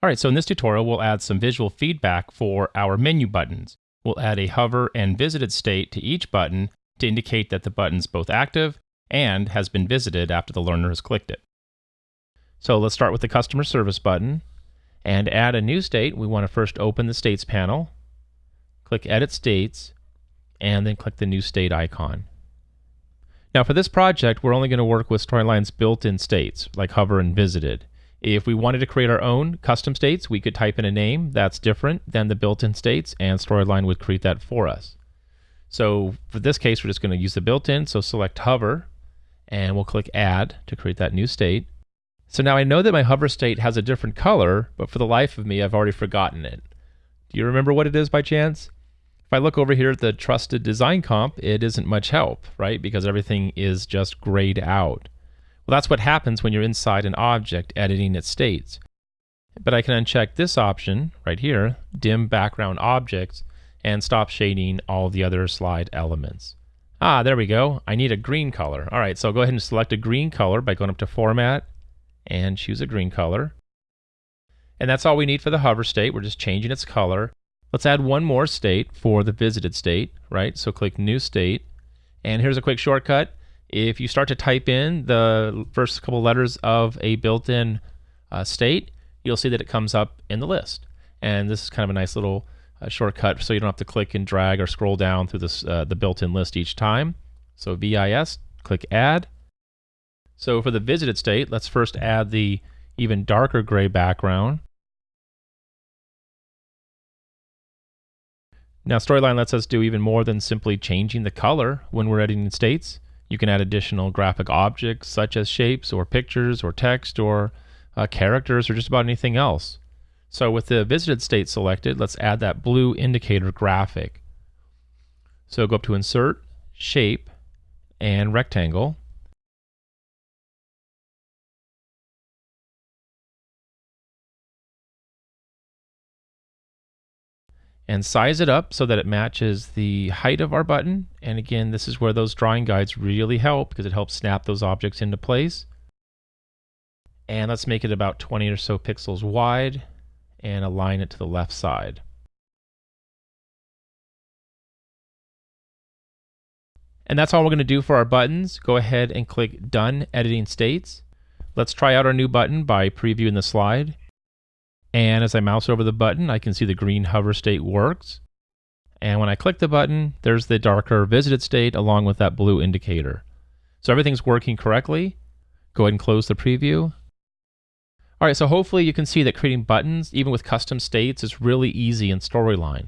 All right, so in this tutorial, we'll add some visual feedback for our menu buttons. We'll add a hover and visited state to each button to indicate that the button's both active and has been visited after the learner has clicked it. So let's start with the customer service button and add a new state. We want to first open the states panel, click edit states, and then click the new state icon. Now for this project, we're only going to work with Storyline's built-in states like hover and visited. If we wanted to create our own custom states, we could type in a name that's different than the built-in states and Storyline would create that for us. So for this case, we're just going to use the built-in, so select hover and we'll click add to create that new state. So now I know that my hover state has a different color, but for the life of me, I've already forgotten it. Do you remember what it is by chance? If I look over here at the trusted design comp, it isn't much help, right? Because everything is just grayed out. Well, that's what happens when you're inside an object editing its states. But I can uncheck this option right here, dim background objects, and stop shading all the other slide elements. Ah, there we go. I need a green color. All right, so go ahead and select a green color by going up to Format and choose a green color. And that's all we need for the hover state. We're just changing its color. Let's add one more state for the visited state, right? So click New State. And here's a quick shortcut. If you start to type in the first couple letters of a built-in uh, state, you'll see that it comes up in the list. And this is kind of a nice little uh, shortcut so you don't have to click and drag or scroll down through this, uh, the built-in list each time. So VIS, click Add. So for the visited state, let's first add the even darker gray background. Now Storyline lets us do even more than simply changing the color when we're editing states. You can add additional graphic objects such as shapes or pictures or text or uh, characters or just about anything else. So with the visited state selected, let's add that blue indicator graphic. So go up to Insert, Shape, and Rectangle. And size it up so that it matches the height of our button. And again, this is where those drawing guides really help because it helps snap those objects into place. And let's make it about 20 or so pixels wide and align it to the left side. And that's all we're going to do for our buttons. Go ahead and click Done Editing States. Let's try out our new button by previewing the slide. And as I mouse over the button, I can see the green hover state works. And when I click the button, there's the darker visited state along with that blue indicator. So everything's working correctly. Go ahead and close the preview. All right, so hopefully you can see that creating buttons, even with custom states, is really easy in Storyline.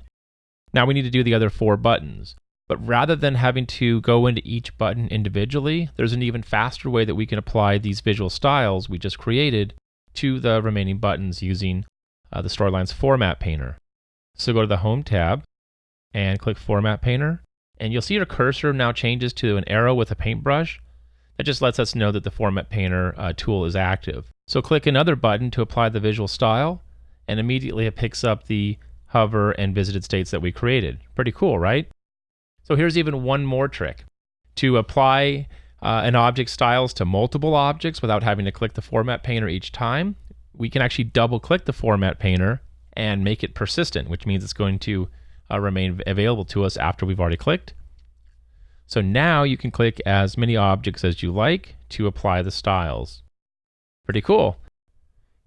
Now we need to do the other four buttons. But rather than having to go into each button individually, there's an even faster way that we can apply these visual styles we just created to the remaining buttons using uh, the Storyline's Format Painter. So go to the Home tab and click Format Painter, and you'll see your cursor now changes to an arrow with a paintbrush. That just lets us know that the Format Painter uh, tool is active. So click another button to apply the visual style, and immediately it picks up the hover and visited states that we created. Pretty cool, right? So here's even one more trick. To apply uh, an object styles to multiple objects without having to click the Format Painter each time, we can actually double click the Format Painter and make it persistent, which means it's going to uh, remain available to us after we've already clicked. So now you can click as many objects as you like to apply the styles. Pretty cool.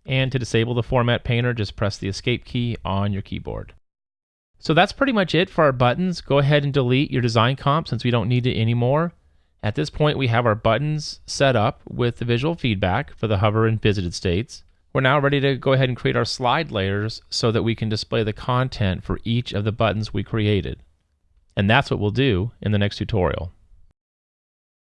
And to disable the Format Painter, just press the Escape key on your keyboard. So that's pretty much it for our buttons. Go ahead and delete your design comp since we don't need it anymore. At this point, we have our buttons set up with the visual feedback for the hover and visited states. We're now ready to go ahead and create our slide layers so that we can display the content for each of the buttons we created. And that's what we'll do in the next tutorial.